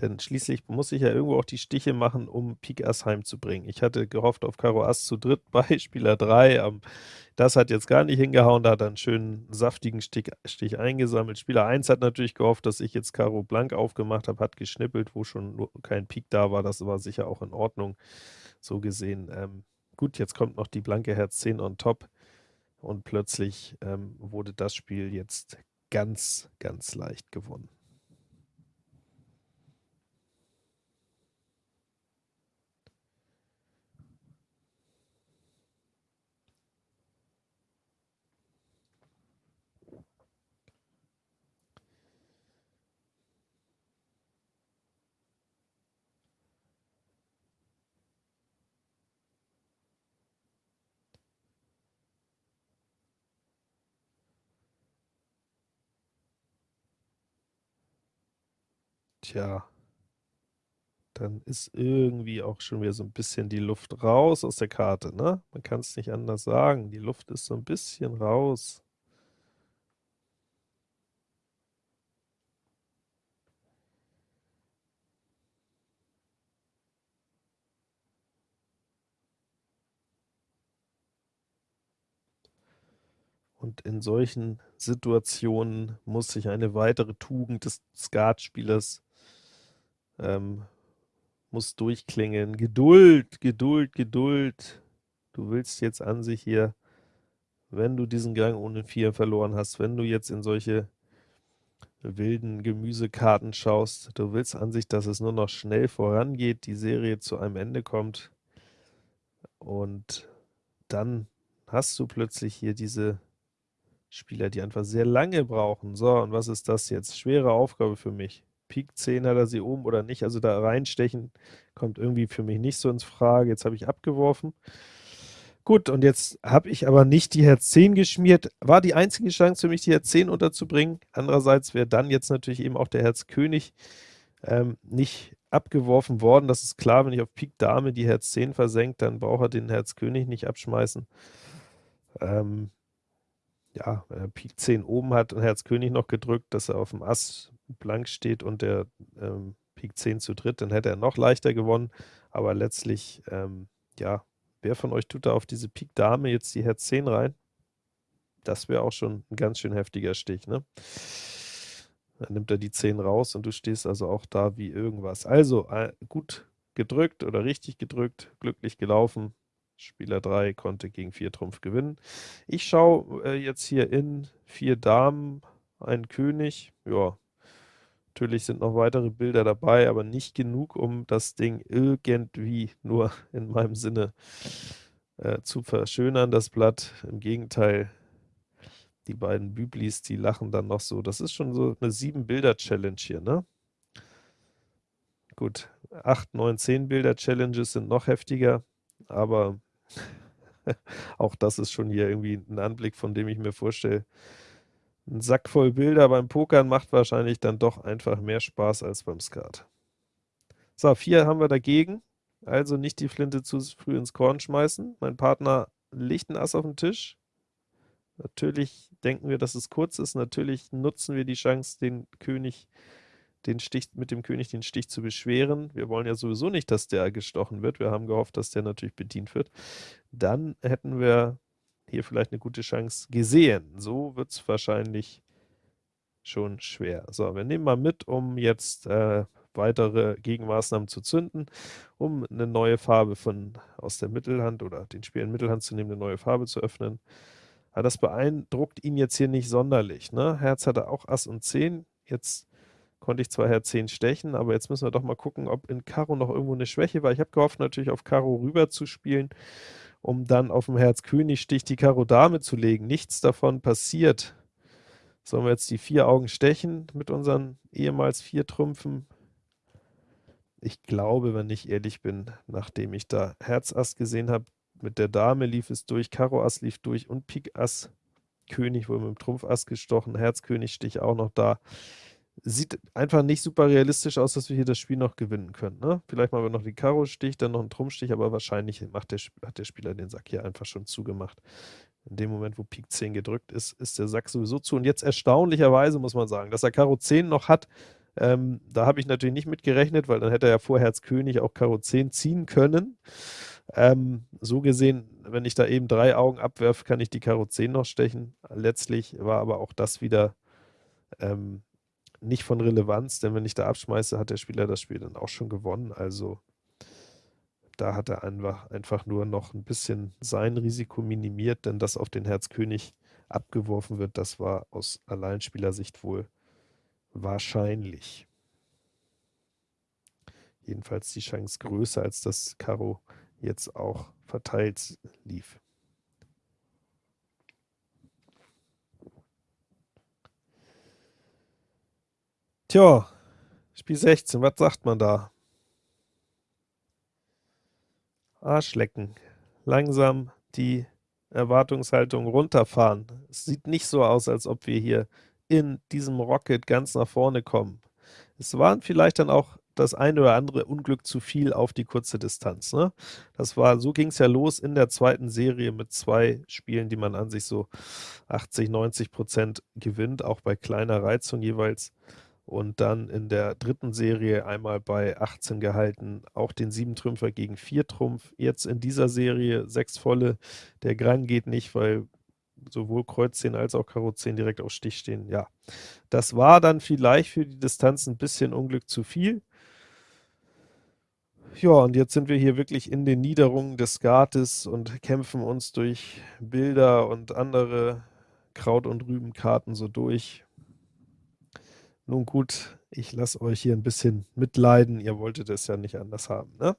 denn schließlich muss ich ja irgendwo auch die Stiche machen, um Pik Ass heimzubringen. Ich hatte gehofft auf Karo Ass zu dritt bei Spieler 3, um, das hat jetzt gar nicht hingehauen, da hat er einen schönen saftigen Stich, Stich eingesammelt. Spieler 1 hat natürlich gehofft, dass ich jetzt Karo blank aufgemacht habe, hat geschnippelt, wo schon kein Pik da war, das war sicher auch in Ordnung, so gesehen. Ähm, gut, jetzt kommt noch die blanke Herz 10 on top und plötzlich ähm, wurde das Spiel jetzt ganz, ganz leicht gewonnen. Tja, dann ist irgendwie auch schon wieder so ein bisschen die Luft raus aus der Karte, ne? Man kann es nicht anders sagen. Die Luft ist so ein bisschen raus. Und in solchen Situationen muss sich eine weitere Tugend des Skatspielers ähm, muss durchklingen. Geduld, Geduld, Geduld. Du willst jetzt an sich hier, wenn du diesen Gang ohne 4 verloren hast, wenn du jetzt in solche wilden Gemüsekarten schaust, du willst an sich, dass es nur noch schnell vorangeht, die Serie zu einem Ende kommt und dann hast du plötzlich hier diese Spieler, die einfach sehr lange brauchen. So, und was ist das jetzt? Schwere Aufgabe für mich. Pik 10 hat er sie oben oder nicht, also da reinstechen kommt irgendwie für mich nicht so ins Frage. Jetzt habe ich abgeworfen. Gut, und jetzt habe ich aber nicht die Herz 10 geschmiert. War die einzige Chance für mich, die Herz 10 unterzubringen. Andererseits wäre dann jetzt natürlich eben auch der Herz König ähm, nicht abgeworfen worden, das ist klar, wenn ich auf Pik Dame die Herz 10 versenkt, dann braucht er den Herz König nicht abschmeißen. Ähm, ja, wenn er Pik 10 oben hat und Herz König noch gedrückt, dass er auf dem Ass blank steht und der ähm, Pik 10 zu dritt, dann hätte er noch leichter gewonnen, aber letztlich, ähm, ja, wer von euch tut da auf diese Pik Dame jetzt die Herz 10 rein? Das wäre auch schon ein ganz schön heftiger Stich, ne? Dann nimmt er die 10 raus und du stehst also auch da wie irgendwas. Also, äh, gut gedrückt oder richtig gedrückt, glücklich gelaufen. Spieler 3 konnte gegen 4 Trumpf gewinnen. Ich schaue äh, jetzt hier in 4 Damen, ein König. Ja, natürlich sind noch weitere Bilder dabei, aber nicht genug, um das Ding irgendwie nur in meinem Sinne äh, zu verschönern, das Blatt. Im Gegenteil, die beiden Büblis, die lachen dann noch so. Das ist schon so eine 7-Bilder-Challenge hier, ne? Gut, 8, 9, 10 Bilder-Challenges sind noch heftiger, aber auch das ist schon hier irgendwie ein Anblick, von dem ich mir vorstelle, ein Sack voll Bilder beim Pokern macht wahrscheinlich dann doch einfach mehr Spaß als beim Skat. So, 4 haben wir dagegen, also nicht die Flinte zu früh ins Korn schmeißen. Mein Partner legt ein Ass auf den Tisch. Natürlich denken wir, dass es kurz ist, natürlich nutzen wir die Chance, den König den Stich, mit dem König den Stich zu beschweren. Wir wollen ja sowieso nicht, dass der gestochen wird. Wir haben gehofft, dass der natürlich bedient wird. Dann hätten wir hier vielleicht eine gute Chance gesehen. So wird es wahrscheinlich schon schwer. So, wir nehmen mal mit, um jetzt äh, weitere Gegenmaßnahmen zu zünden, um eine neue Farbe von aus der Mittelhand oder den Spiel in Mittelhand zu nehmen, eine neue Farbe zu öffnen. Aber das beeindruckt ihn jetzt hier nicht sonderlich. Ne? Herz hatte auch Ass und 10. Jetzt konnte ich zwar Herz 10 stechen, aber jetzt müssen wir doch mal gucken, ob in Karo noch irgendwo eine Schwäche war. Ich habe gehofft, natürlich auf Karo rüber zu spielen, um dann auf dem Herz König Stich die Karo Dame zu legen. Nichts davon passiert. Sollen wir jetzt die vier Augen stechen mit unseren ehemals vier Trümpfen? Ich glaube, wenn ich ehrlich bin, nachdem ich da Herz Ass gesehen habe, mit der Dame lief es durch, Karo Ass lief durch und Pik Ass, König wurde mit dem Trumpf Ass gestochen, Herz König Stich auch noch da sieht einfach nicht super realistisch aus, dass wir hier das Spiel noch gewinnen können. Ne? Vielleicht machen wir noch den Karo-Stich, dann noch einen Trumpfstich, aber wahrscheinlich macht der, hat der Spieler den Sack hier einfach schon zugemacht. In dem Moment, wo Pik 10 gedrückt ist, ist der Sack sowieso zu. Und jetzt erstaunlicherweise muss man sagen, dass er Karo 10 noch hat, ähm, da habe ich natürlich nicht mit gerechnet, weil dann hätte er ja vor Herz König auch Karo 10 ziehen können. Ähm, so gesehen, wenn ich da eben drei Augen abwerfe, kann ich die Karo 10 noch stechen. Letztlich war aber auch das wieder ähm, nicht von Relevanz, denn wenn ich da abschmeiße, hat der Spieler das Spiel dann auch schon gewonnen. Also da hat er einfach, einfach nur noch ein bisschen sein Risiko minimiert, denn dass auf den Herzkönig abgeworfen wird, das war aus Alleinspielersicht wohl wahrscheinlich. Jedenfalls die Chance größer, als das Karo jetzt auch verteilt lief. Tja, Spiel 16, was sagt man da? Arschlecken. Langsam die Erwartungshaltung runterfahren. Es sieht nicht so aus, als ob wir hier in diesem Rocket ganz nach vorne kommen. Es waren vielleicht dann auch das eine oder andere Unglück zu viel auf die kurze Distanz. Ne? Das war, so ging es ja los in der zweiten Serie mit zwei Spielen, die man an sich so 80, 90 Prozent gewinnt, auch bei kleiner Reizung jeweils und dann in der dritten Serie einmal bei 18 gehalten, auch den 7-Trümpfer gegen 4 Trumpf. Jetzt in dieser Serie 6 volle, der Gran geht nicht, weil sowohl Kreuz 10 als auch Karo 10 direkt auf Stich stehen. Ja, das war dann vielleicht für die Distanz ein bisschen Unglück zu viel. Ja, und jetzt sind wir hier wirklich in den Niederungen des Skates und kämpfen uns durch Bilder und andere Kraut- und Rübenkarten so durch. Nun gut, ich lasse euch hier ein bisschen mitleiden. Ihr wolltet es ja nicht anders haben, ne?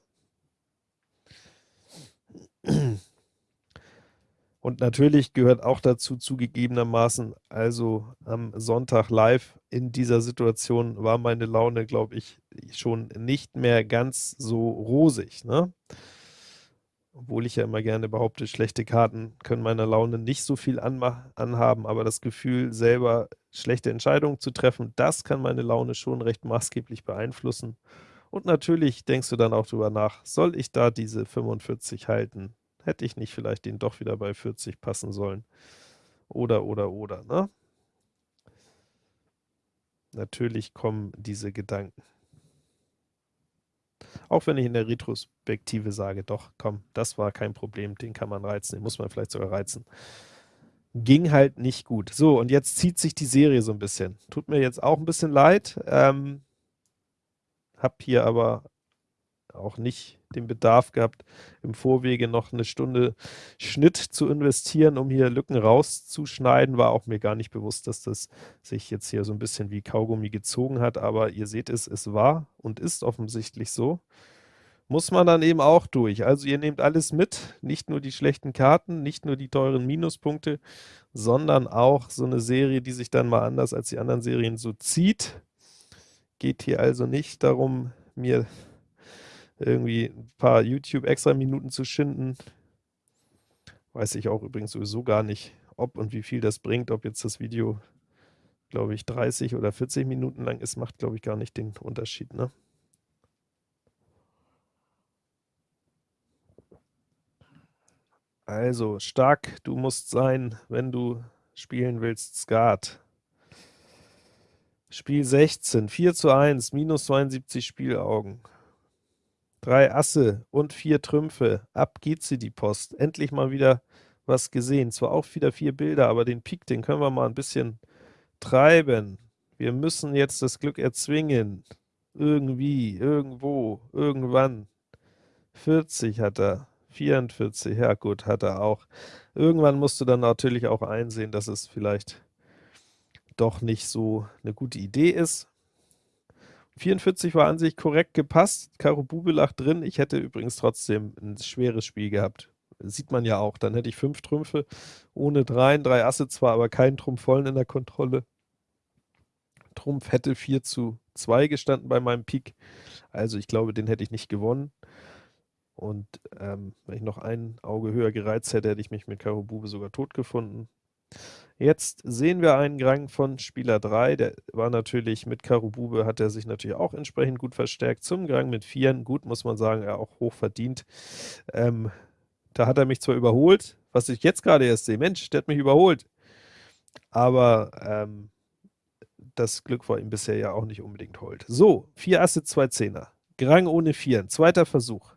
Und natürlich gehört auch dazu zugegebenermaßen, also am Sonntag live in dieser Situation war meine Laune, glaube ich, schon nicht mehr ganz so rosig. Ne? Obwohl ich ja immer gerne behaupte, schlechte Karten können meiner Laune nicht so viel anhaben, aber das Gefühl, selber schlechte Entscheidungen zu treffen, das kann meine Laune schon recht maßgeblich beeinflussen. Und natürlich denkst du dann auch drüber nach, soll ich da diese 45 halten? Hätte ich nicht vielleicht den doch wieder bei 40 passen sollen? Oder, oder, oder, ne? Natürlich kommen diese Gedanken. Auch wenn ich in der Retrospektive sage, doch, komm, das war kein Problem, den kann man reizen, den muss man vielleicht sogar reizen. Ging halt nicht gut. So, und jetzt zieht sich die Serie so ein bisschen. Tut mir jetzt auch ein bisschen leid. Ähm, hab hier aber auch nicht den Bedarf gehabt, im Vorwege noch eine Stunde Schnitt zu investieren, um hier Lücken rauszuschneiden. War auch mir gar nicht bewusst, dass das sich jetzt hier so ein bisschen wie Kaugummi gezogen hat, aber ihr seht es, es war und ist offensichtlich so. Muss man dann eben auch durch. Also ihr nehmt alles mit, nicht nur die schlechten Karten, nicht nur die teuren Minuspunkte, sondern auch so eine Serie, die sich dann mal anders als die anderen Serien so zieht. Geht hier also nicht darum, mir irgendwie ein paar YouTube-Extra-Minuten zu schinden. Weiß ich auch übrigens sowieso gar nicht, ob und wie viel das bringt, ob jetzt das Video, glaube ich, 30 oder 40 Minuten lang ist, macht, glaube ich, gar nicht den Unterschied, ne? Also, stark du musst sein, wenn du spielen willst, Skat. Spiel 16, 4 zu 1, minus 72 Spielaugen. Drei Asse und vier Trümpfe. Ab geht sie, die Post. Endlich mal wieder was gesehen. Zwar auch wieder vier Bilder, aber den Pik, den können wir mal ein bisschen treiben. Wir müssen jetzt das Glück erzwingen. Irgendwie, irgendwo, irgendwann. 40 hat er. 44, ja gut, hat er auch. Irgendwann musst du dann natürlich auch einsehen, dass es vielleicht doch nicht so eine gute Idee ist. 44 war an sich korrekt gepasst. Karo Bube lag drin. Ich hätte übrigens trotzdem ein schweres Spiel gehabt. Sieht man ja auch. Dann hätte ich fünf Trümpfe ohne dreien, drei Asse zwar, aber keinen Trumpf vollen in der Kontrolle. Trumpf hätte 4 zu 2 gestanden bei meinem Pik. Also ich glaube, den hätte ich nicht gewonnen. Und ähm, wenn ich noch ein Auge höher gereizt hätte, hätte ich mich mit Karo Bube sogar tot gefunden. Jetzt sehen wir einen Grang von Spieler 3, der war natürlich mit Karo Bube, hat er sich natürlich auch entsprechend gut verstärkt. Zum Grang mit Vieren, gut muss man sagen, er auch hoch verdient. Ähm, da hat er mich zwar überholt, was ich jetzt gerade erst sehe, Mensch, der hat mich überholt. Aber ähm, das Glück war ihm bisher ja auch nicht unbedingt hold. So, vier Asse, zwei Zehner. Grang ohne Vieren, zweiter Versuch.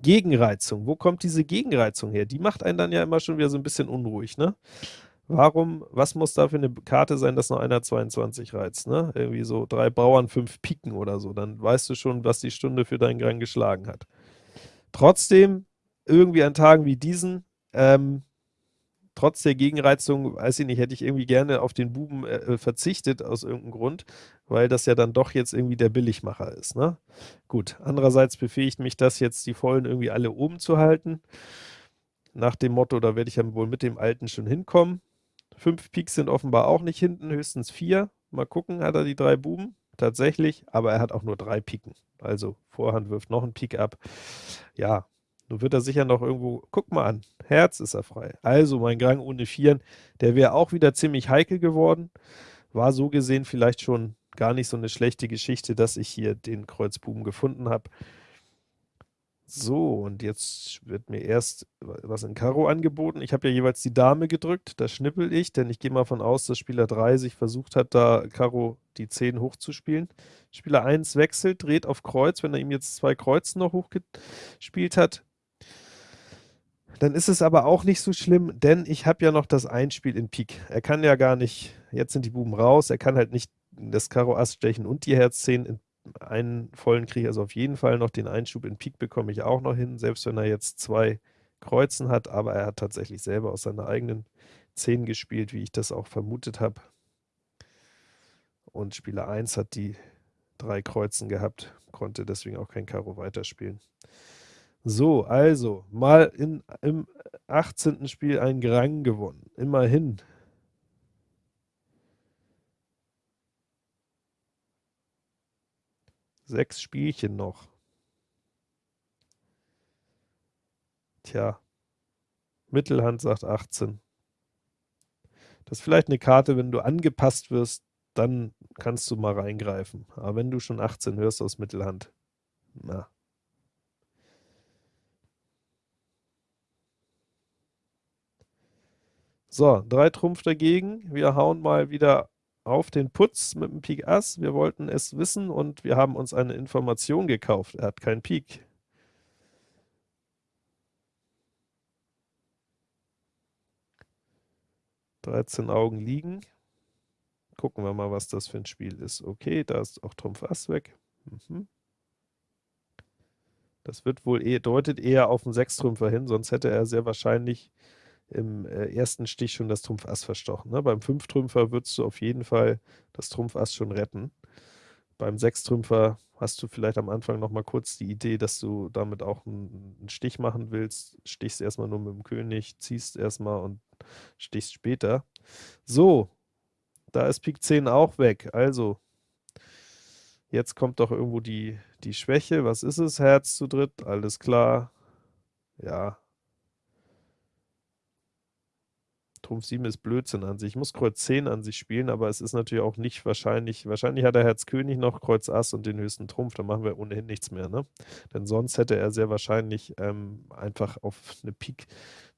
Gegenreizung, wo kommt diese Gegenreizung her? Die macht einen dann ja immer schon wieder so ein bisschen unruhig, ne? Warum, was muss da für eine Karte sein, dass noch einer 22 reizt, ne? Irgendwie so drei Bauern, fünf Piken oder so, dann weißt du schon, was die Stunde für deinen Gang geschlagen hat. Trotzdem, irgendwie an Tagen wie diesen, ähm, trotz der Gegenreizung, weiß ich nicht, hätte ich irgendwie gerne auf den Buben äh, verzichtet aus irgendeinem Grund, weil das ja dann doch jetzt irgendwie der Billigmacher ist, ne? Gut, andererseits befähigt mich das jetzt, die Vollen irgendwie alle oben zu halten. Nach dem Motto, da werde ich ja wohl mit dem Alten schon hinkommen. Fünf Piks sind offenbar auch nicht hinten, höchstens vier. Mal gucken, hat er die drei Buben? Tatsächlich, aber er hat auch nur drei Piken. Also Vorhand wirft noch einen Pik ab. Ja, nun wird er sicher noch irgendwo, guck mal an, Herz ist er frei. Also mein Gang ohne Vieren, der wäre auch wieder ziemlich heikel geworden. War so gesehen vielleicht schon gar nicht so eine schlechte Geschichte, dass ich hier den Kreuzbuben gefunden habe. So, und jetzt wird mir erst was in Karo angeboten. Ich habe ja jeweils die Dame gedrückt, da schnippel ich, denn ich gehe mal von aus, dass Spieler 3 sich versucht hat, da Karo die 10 hochzuspielen. Spieler 1 wechselt, dreht auf Kreuz, wenn er ihm jetzt zwei Kreuzen noch hochgespielt hat. Dann ist es aber auch nicht so schlimm, denn ich habe ja noch das Einspiel in Pik. Er kann ja gar nicht, jetzt sind die Buben raus, er kann halt nicht das Karo Ass stechen und die Herz 10 in einen vollen kriege, also auf jeden Fall noch den Einschub in Pik bekomme ich auch noch hin, selbst wenn er jetzt zwei Kreuzen hat, aber er hat tatsächlich selber aus seiner eigenen 10 gespielt, wie ich das auch vermutet habe. Und Spieler 1 hat die drei Kreuzen gehabt, konnte deswegen auch kein Karo weiterspielen. So, also, mal in, im 18. Spiel ein Grang gewonnen. Immerhin. Sechs Spielchen noch. Tja, Mittelhand sagt 18. Das ist vielleicht eine Karte, wenn du angepasst wirst, dann kannst du mal reingreifen. Aber wenn du schon 18 hörst aus Mittelhand, Na. So, drei Trumpf dagegen. Wir hauen mal wieder auf den Putz mit dem Pik Ass. Wir wollten es wissen und wir haben uns eine Information gekauft. Er hat keinen Pik. Dreizehn Augen liegen. Gucken wir mal, was das für ein Spiel ist. Okay, da ist auch Trumpf Ass weg. Mhm. Das wird wohl eher, deutet eher auf einen Sechstrümpfer hin, sonst hätte er sehr wahrscheinlich im äh, ersten Stich schon das Trumpf Ass verstochen. Ne? Beim Fünftrümpfer würdest du auf jeden Fall das Trumpf Ass schon retten. Beim Sechstrümpfer hast du vielleicht am Anfang noch mal kurz die Idee, dass du damit auch einen, einen Stich machen willst. Stichst erstmal nur mit dem König, ziehst erstmal und stichst später. So, da ist Pik 10 auch weg. Also, jetzt kommt doch irgendwo die, die Schwäche. Was ist es? Herz zu dritt, alles klar. Ja, Trumpf 7 ist Blödsinn an sich. Ich muss Kreuz 10 an sich spielen, aber es ist natürlich auch nicht wahrscheinlich. Wahrscheinlich hat er Herz König noch, Kreuz Ass und den höchsten Trumpf. Da machen wir ohnehin nichts mehr. Ne? Denn sonst hätte er sehr wahrscheinlich ähm, einfach auf eine Pik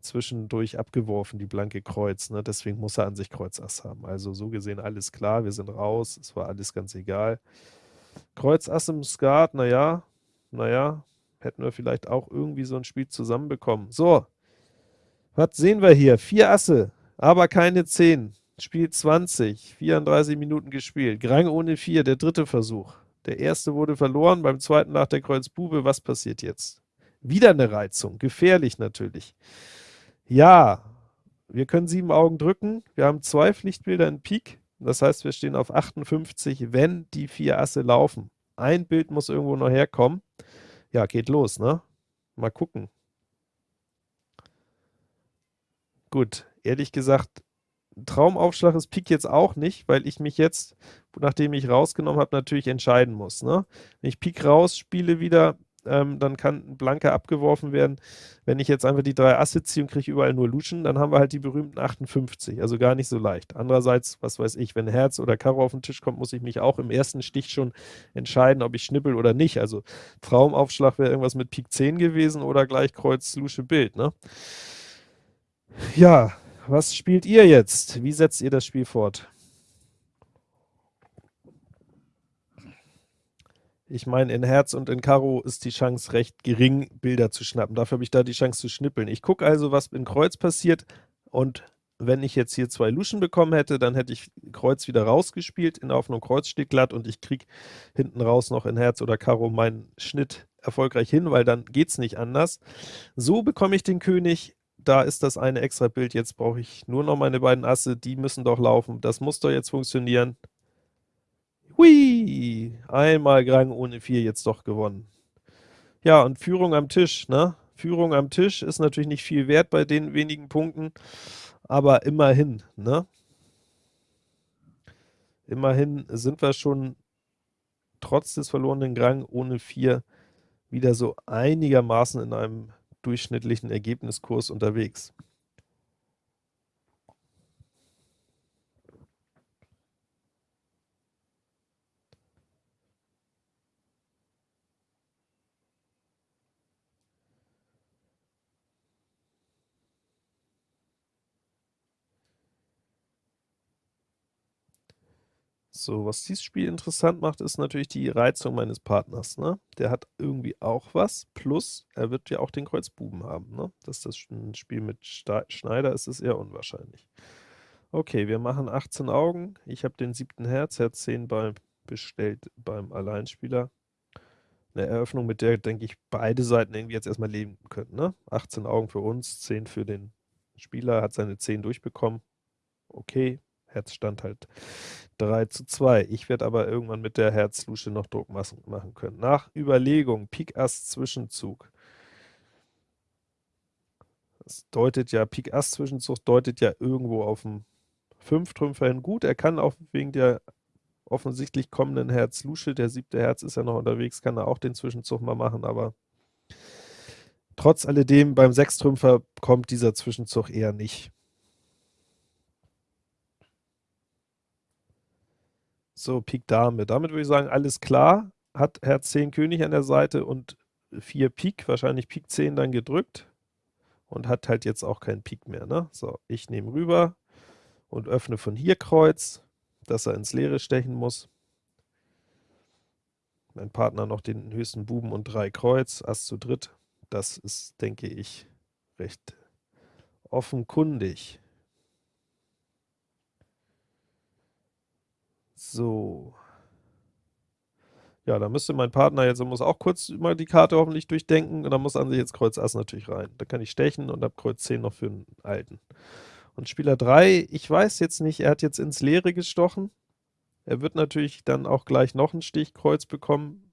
zwischendurch abgeworfen, die blanke Kreuz. Ne? Deswegen muss er an sich Kreuz Ass haben. Also so gesehen alles klar. Wir sind raus. Es war alles ganz egal. Kreuz Ass im Skat, naja, naja, hätten wir vielleicht auch irgendwie so ein Spiel zusammenbekommen. So, was sehen wir hier? Vier Asse aber keine 10. Spiel 20, 34 Minuten gespielt. Grang ohne 4, der dritte Versuch. Der erste wurde verloren, beim zweiten nach der Kreuz Bube. Was passiert jetzt? Wieder eine Reizung, gefährlich natürlich. Ja, wir können sieben Augen drücken. Wir haben zwei Pflichtbilder in Pik. Das heißt, wir stehen auf 58, wenn die vier Asse laufen. Ein Bild muss irgendwo noch herkommen. Ja, geht los, ne? Mal gucken. Gut, ehrlich gesagt, Traumaufschlag ist Pik jetzt auch nicht, weil ich mich jetzt, nachdem ich rausgenommen habe, natürlich entscheiden muss. Ne? Wenn ich Pik rausspiele wieder, ähm, dann kann ein Blanker abgeworfen werden. Wenn ich jetzt einfach die drei Asse ziehe und kriege überall nur Luschen, dann haben wir halt die berühmten 58, also gar nicht so leicht. Andererseits, was weiß ich, wenn Herz oder Karo auf den Tisch kommt, muss ich mich auch im ersten Stich schon entscheiden, ob ich schnippel oder nicht. Also Traumaufschlag wäre irgendwas mit Pik 10 gewesen oder gleich Kreuz Lusche Bild. Ne? Ja, was spielt ihr jetzt? Wie setzt ihr das Spiel fort? Ich meine, in Herz und in Karo ist die Chance recht gering, Bilder zu schnappen. Dafür habe ich da die Chance zu schnippeln. Ich gucke also, was in Kreuz passiert und wenn ich jetzt hier zwei Luschen bekommen hätte, dann hätte ich Kreuz wieder rausgespielt, in der Hoffnung Kreuz steht glatt und ich kriege hinten raus noch in Herz oder Karo meinen Schnitt erfolgreich hin, weil dann geht es nicht anders. So bekomme ich den König da ist das eine extra Bild, jetzt brauche ich nur noch meine beiden Asse, die müssen doch laufen, das muss doch jetzt funktionieren. Hui, einmal Grang ohne 4 jetzt doch gewonnen. Ja, und Führung am Tisch, ne? Führung am Tisch ist natürlich nicht viel wert bei den wenigen Punkten, aber immerhin, ne? Immerhin sind wir schon trotz des verlorenen Grang ohne 4 wieder so einigermaßen in einem durchschnittlichen Ergebniskurs unterwegs. So, was dieses Spiel interessant macht, ist natürlich die Reizung meines Partners. Ne? Der hat irgendwie auch was, plus er wird ja auch den Kreuz Buben haben. Ne? Dass das ein Spiel mit Schneider ist, ist eher unwahrscheinlich. Okay, wir machen 18 Augen. Ich habe den siebten Herz, Herz 10 bei, bestellt beim Alleinspieler. Eine Eröffnung, mit der, denke ich, beide Seiten irgendwie jetzt erstmal leben können. Ne? 18 Augen für uns, 10 für den Spieler, hat seine 10 durchbekommen. Okay, Herzstand halt 3 zu 2. Ich werde aber irgendwann mit der Herzlusche noch Druck machen können. Nach Überlegung, Pik Ass Zwischenzug. Das deutet ja, Pik Ass Zwischenzug deutet ja irgendwo auf dem Fünftrümpfer hin gut. Er kann auch wegen der offensichtlich kommenden Herz Lusche, der siebte Herz ist ja noch unterwegs, kann er auch den Zwischenzug mal machen, aber trotz alledem beim Sechstrümpfer kommt dieser Zwischenzug eher nicht. So, Pik Dame. Damit würde ich sagen, alles klar. hat Herz 10 König an der Seite und 4 Pik, wahrscheinlich Pik 10 dann gedrückt und hat halt jetzt auch keinen Pik mehr. Ne? So, ich nehme rüber und öffne von hier Kreuz, dass er ins Leere stechen muss. Mein Partner noch den höchsten Buben und drei Kreuz, Ass zu dritt. Das ist, denke ich, recht offenkundig. So. Ja, da müsste mein Partner jetzt, muss auch kurz mal die Karte hoffentlich durchdenken und dann muss an sich jetzt Kreuz Ass natürlich rein. Da kann ich stechen und habe Kreuz 10 noch für einen alten. Und Spieler 3, ich weiß jetzt nicht, er hat jetzt ins Leere gestochen. Er wird natürlich dann auch gleich noch einen Stich Kreuz bekommen,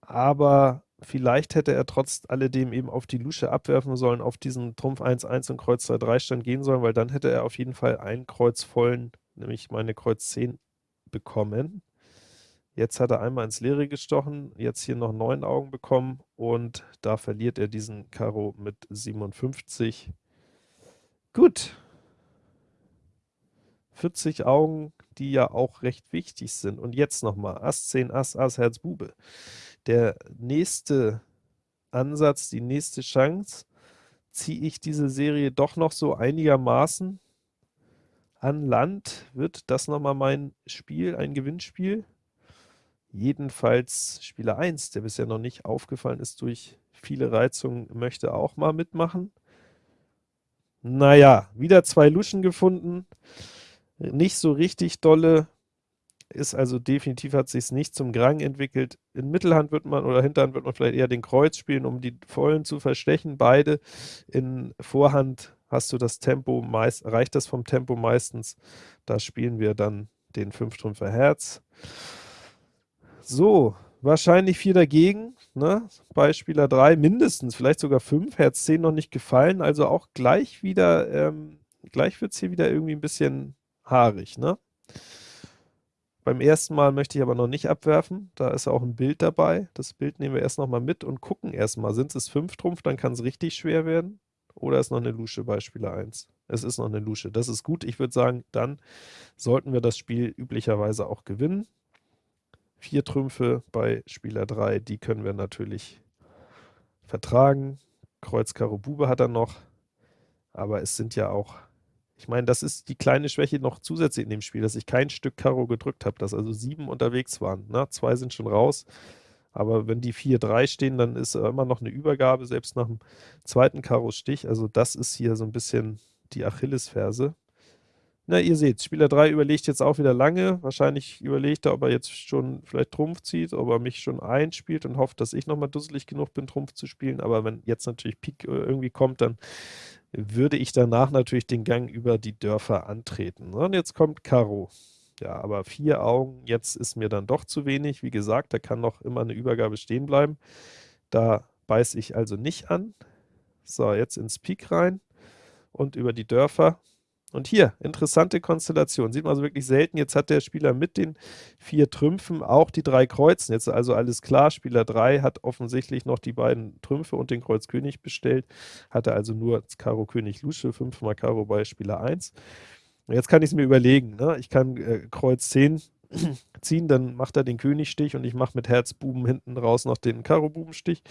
aber vielleicht hätte er trotz alledem eben auf die Lusche abwerfen sollen, auf diesen Trumpf 1-1 und Kreuz 2-3 Stand gehen sollen, weil dann hätte er auf jeden Fall einen Kreuz vollen, nämlich meine Kreuz 10 bekommen. Jetzt hat er einmal ins Leere gestochen, jetzt hier noch neun Augen bekommen und da verliert er diesen Karo mit 57. Gut. 40 Augen, die ja auch recht wichtig sind. Und jetzt nochmal Ass 10, Ass, Ass, Herz, Bube. Der nächste Ansatz, die nächste Chance, ziehe ich diese Serie doch noch so einigermaßen an Land. Wird das nochmal mein Spiel, ein Gewinnspiel? Jedenfalls Spieler 1, der bisher noch nicht aufgefallen ist durch viele Reizungen, möchte auch mal mitmachen. Naja, wieder zwei Luschen gefunden. Nicht so richtig dolle. Ist also definitiv, hat sich nicht zum Grang entwickelt. In Mittelhand wird man oder Hinterhand wird man vielleicht eher den Kreuz spielen, um die Vollen zu verstechen. Beide. In Vorhand hast du das Tempo, meist, reicht das vom Tempo meistens. Da spielen wir dann den Fünftrümpfer Herz. So, wahrscheinlich 4 dagegen, ne? bei Spieler 3 mindestens, vielleicht sogar 5, Herz 10 noch nicht gefallen, also auch gleich wieder, ähm, gleich wird es hier wieder irgendwie ein bisschen haarig. Ne? Beim ersten Mal möchte ich aber noch nicht abwerfen, da ist auch ein Bild dabei, das Bild nehmen wir erst nochmal mit und gucken erstmal, sind es 5 Trumpf, dann kann es richtig schwer werden, oder ist noch eine Lusche bei Spieler 1? Es ist noch eine Lusche, das ist gut, ich würde sagen, dann sollten wir das Spiel üblicherweise auch gewinnen. Vier Trümpfe bei Spieler 3, die können wir natürlich vertragen. Kreuz, Karo, Bube hat er noch, aber es sind ja auch, ich meine, das ist die kleine Schwäche noch zusätzlich in dem Spiel, dass ich kein Stück Karo gedrückt habe, dass also sieben unterwegs waren. Ne? Zwei sind schon raus, aber wenn die 4-3 stehen, dann ist immer noch eine Übergabe, selbst nach dem zweiten Karo-Stich. Also das ist hier so ein bisschen die Achillesferse. Na, ihr seht, Spieler 3 überlegt jetzt auch wieder lange. Wahrscheinlich überlegt er, ob er jetzt schon vielleicht Trumpf zieht, ob er mich schon einspielt und hofft, dass ich nochmal dusselig genug bin, Trumpf zu spielen. Aber wenn jetzt natürlich Pik äh, irgendwie kommt, dann würde ich danach natürlich den Gang über die Dörfer antreten. Und jetzt kommt Karo. Ja, aber vier Augen, jetzt ist mir dann doch zu wenig. Wie gesagt, da kann noch immer eine Übergabe stehen bleiben. Da beiße ich also nicht an. So, jetzt ins Pik rein und über die Dörfer. Und hier, interessante Konstellation, sieht man also wirklich selten. Jetzt hat der Spieler mit den vier Trümpfen auch die drei Kreuzen. Jetzt also alles klar, Spieler 3 hat offensichtlich noch die beiden Trümpfe und den Kreuz König bestellt, hatte also nur Karo König Lusche, fünfmal Karo bei Spieler 1. Jetzt kann ich es mir überlegen, ne? ich kann äh, Kreuz 10 ziehen, dann macht er den Königstich und ich mache mit Herz Buben hinten raus noch den Karo Bubenstich.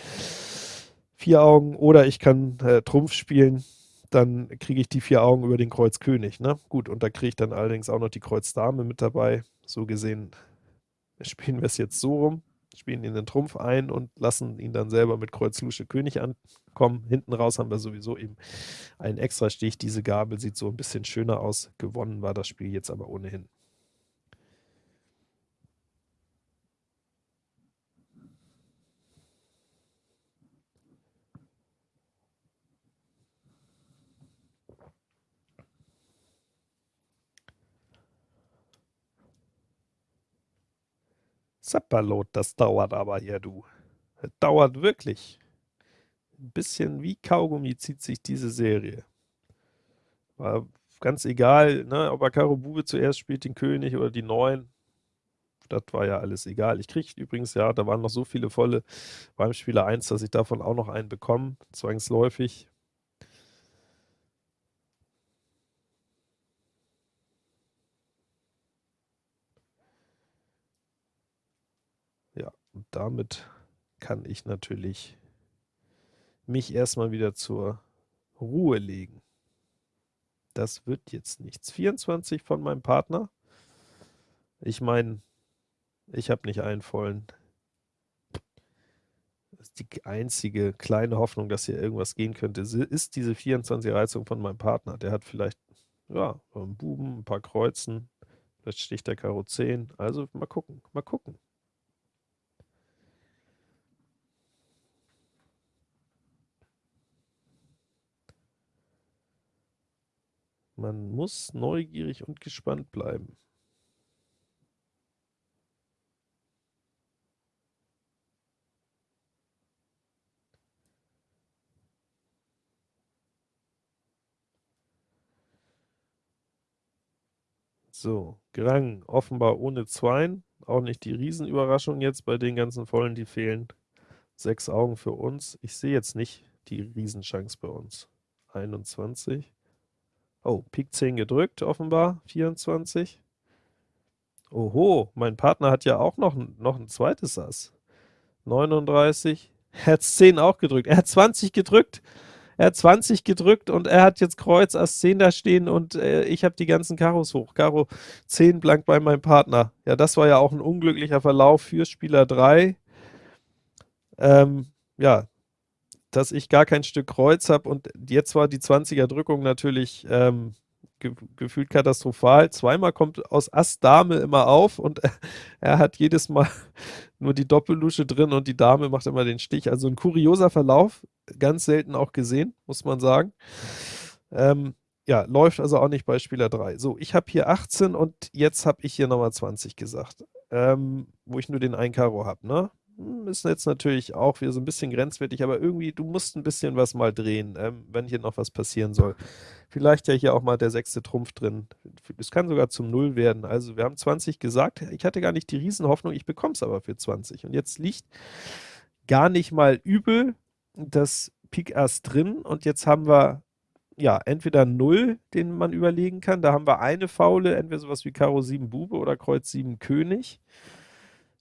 Vier Augen oder ich kann äh, Trumpf spielen, dann kriege ich die vier Augen über den Kreuz König. Ne? Gut, und da kriege ich dann allerdings auch noch die Kreuz Dame mit dabei. So gesehen spielen wir es jetzt so rum, spielen ihn den Trumpf ein und lassen ihn dann selber mit Kreuz Lusche König ankommen. Hinten raus haben wir sowieso eben einen extra Stich. Diese Gabel sieht so ein bisschen schöner aus. Gewonnen war das Spiel jetzt aber ohnehin. Zeppalot, das dauert aber hier, du. Das dauert wirklich. Ein bisschen wie Kaugummi zieht sich diese Serie. War ganz egal, ne, ob er Karo Bube zuerst spielt, den König oder die Neun. Das war ja alles egal. Ich kriege übrigens, ja, da waren noch so viele volle beim Spieler 1, dass ich davon auch noch einen bekomme, zwangsläufig. Damit kann ich natürlich mich erstmal wieder zur Ruhe legen. Das wird jetzt nichts. 24 von meinem Partner. Ich meine, ich habe nicht einen vollen. Die einzige kleine Hoffnung, dass hier irgendwas gehen könnte, ist diese 24 Reizung von meinem Partner. Der hat vielleicht, ja, einen Buben, ein paar Kreuzen, vielleicht sticht der Karo 10. Also mal gucken, mal gucken. Man muss neugierig und gespannt bleiben. So, Grang, offenbar ohne Zweien. Auch nicht die Riesenüberraschung jetzt bei den ganzen Vollen, die fehlen. Sechs Augen für uns. Ich sehe jetzt nicht die Riesenchance bei uns. 21. Oh, Pik 10 gedrückt, offenbar. 24. Oho, mein Partner hat ja auch noch, noch ein zweites Ass. 39. Herz 10 auch gedrückt. Er hat 20 gedrückt. Er hat 20 gedrückt und er hat jetzt Kreuz Ass 10 da stehen und äh, ich habe die ganzen Karos hoch. Karo 10 blank bei meinem Partner. Ja, das war ja auch ein unglücklicher Verlauf für Spieler 3. Ähm, ja, dass ich gar kein Stück Kreuz habe und jetzt war die 20er Drückung natürlich ähm, ge gefühlt katastrophal. Zweimal kommt aus Ass Dame immer auf und er hat jedes Mal nur die Doppellusche drin und die Dame macht immer den Stich. Also ein kurioser Verlauf, ganz selten auch gesehen, muss man sagen. Ähm, ja, läuft also auch nicht bei Spieler 3. So, ich habe hier 18 und jetzt habe ich hier nochmal 20 gesagt, ähm, wo ich nur den 1 Karo habe, ne? Ist jetzt natürlich auch wieder so ein bisschen grenzwertig, aber irgendwie, du musst ein bisschen was mal drehen, ähm, wenn hier noch was passieren soll. Vielleicht ja hier auch mal der sechste Trumpf drin. Es kann sogar zum Null werden. Also wir haben 20 gesagt. Ich hatte gar nicht die Riesenhoffnung, ich bekomme es aber für 20. Und jetzt liegt gar nicht mal übel das Pik Ass drin. Und jetzt haben wir ja, entweder 0, den man überlegen kann. Da haben wir eine Faule, entweder sowas wie Karo 7 Bube oder Kreuz 7 König.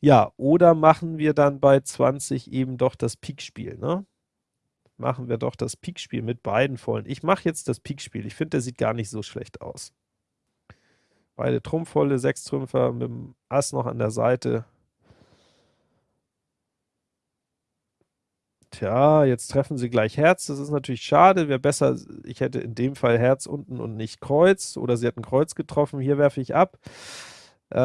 Ja, oder machen wir dann bei 20 eben doch das Pikspiel, ne? Machen wir doch das Pikspiel mit beiden vollen. Ich mache jetzt das Pikspiel. Ich finde, der sieht gar nicht so schlecht aus. Beide Trumpfvolle, sechs Trümpfer mit dem Ass noch an der Seite. Tja, jetzt treffen sie gleich Herz. Das ist natürlich schade. Wäre besser, ich hätte in dem Fall Herz unten und nicht Kreuz. Oder sie hätten Kreuz getroffen. Hier werfe ich ab. Äh,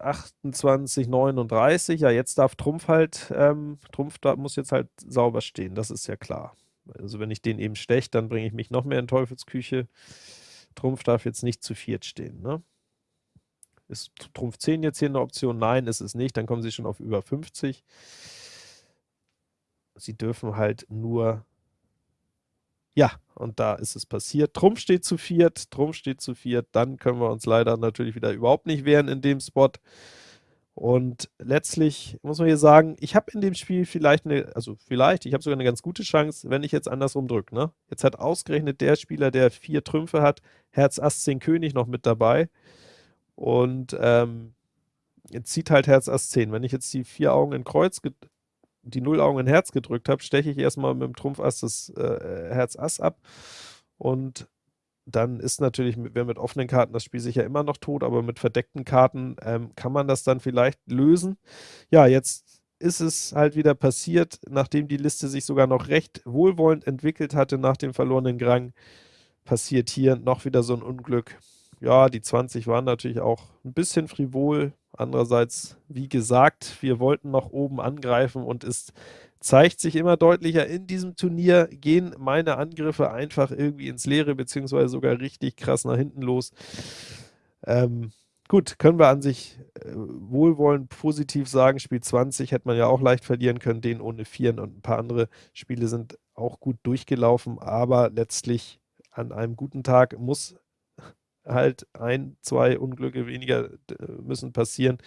28, 39, ja, jetzt darf Trumpf halt, ähm, Trumpf da muss jetzt halt sauber stehen, das ist ja klar. Also wenn ich den eben steche, dann bringe ich mich noch mehr in Teufelsküche. Trumpf darf jetzt nicht zu viert stehen, ne? Ist Trumpf 10 jetzt hier eine Option? Nein, ist es nicht, dann kommen sie schon auf über 50. Sie dürfen halt nur ja, und da ist es passiert. Trumpf steht zu viert, Trumpf steht zu viert, dann können wir uns leider natürlich wieder überhaupt nicht wehren in dem Spot. Und letztlich muss man hier sagen, ich habe in dem Spiel vielleicht eine, also vielleicht, ich habe sogar eine ganz gute Chance, wenn ich jetzt andersrum drücke. Ne? Jetzt hat ausgerechnet der Spieler, der vier Trümpfe hat, Herz Ass 10 König noch mit dabei. Und ähm, jetzt zieht halt Herz Ass 10. Wenn ich jetzt die vier Augen in Kreuz die Nullaugen in Herz gedrückt habe, steche ich erstmal mit dem Trumpf Ass das äh, Herz Ass ab und dann ist natürlich, wer mit offenen Karten das Spiel sicher immer noch tot, aber mit verdeckten Karten ähm, kann man das dann vielleicht lösen. Ja, jetzt ist es halt wieder passiert, nachdem die Liste sich sogar noch recht wohlwollend entwickelt hatte nach dem verlorenen Grang, passiert hier noch wieder so ein Unglück. Ja, die 20 waren natürlich auch ein bisschen frivol, Andererseits, wie gesagt, wir wollten noch oben angreifen und es zeigt sich immer deutlicher, in diesem Turnier gehen meine Angriffe einfach irgendwie ins Leere, beziehungsweise sogar richtig krass nach hinten los. Ähm, gut, können wir an sich äh, wohlwollend positiv sagen, Spiel 20 hätte man ja auch leicht verlieren können, den ohne Vieren und ein paar andere Spiele sind auch gut durchgelaufen, aber letztlich an einem guten Tag muss halt ein, zwei Unglücke weniger müssen passieren.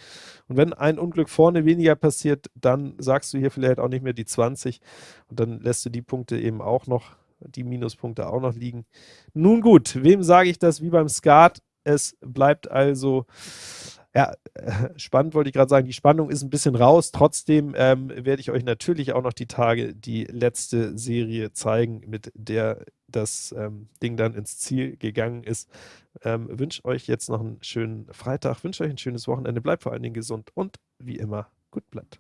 Und wenn ein Unglück vorne weniger passiert, dann sagst du hier vielleicht auch nicht mehr die 20 und dann lässt du die Punkte eben auch noch, die Minuspunkte auch noch liegen. Nun gut, wem sage ich das wie beim Skat? Es bleibt also Ja, spannend wollte ich gerade sagen, die Spannung ist ein bisschen raus. Trotzdem ähm, werde ich euch natürlich auch noch die Tage die letzte Serie zeigen, mit der das ähm, Ding dann ins Ziel gegangen ist. Ähm, wünsche euch jetzt noch einen schönen Freitag, wünsche euch ein schönes Wochenende, bleibt vor allen Dingen gesund und wie immer, gut bleibt.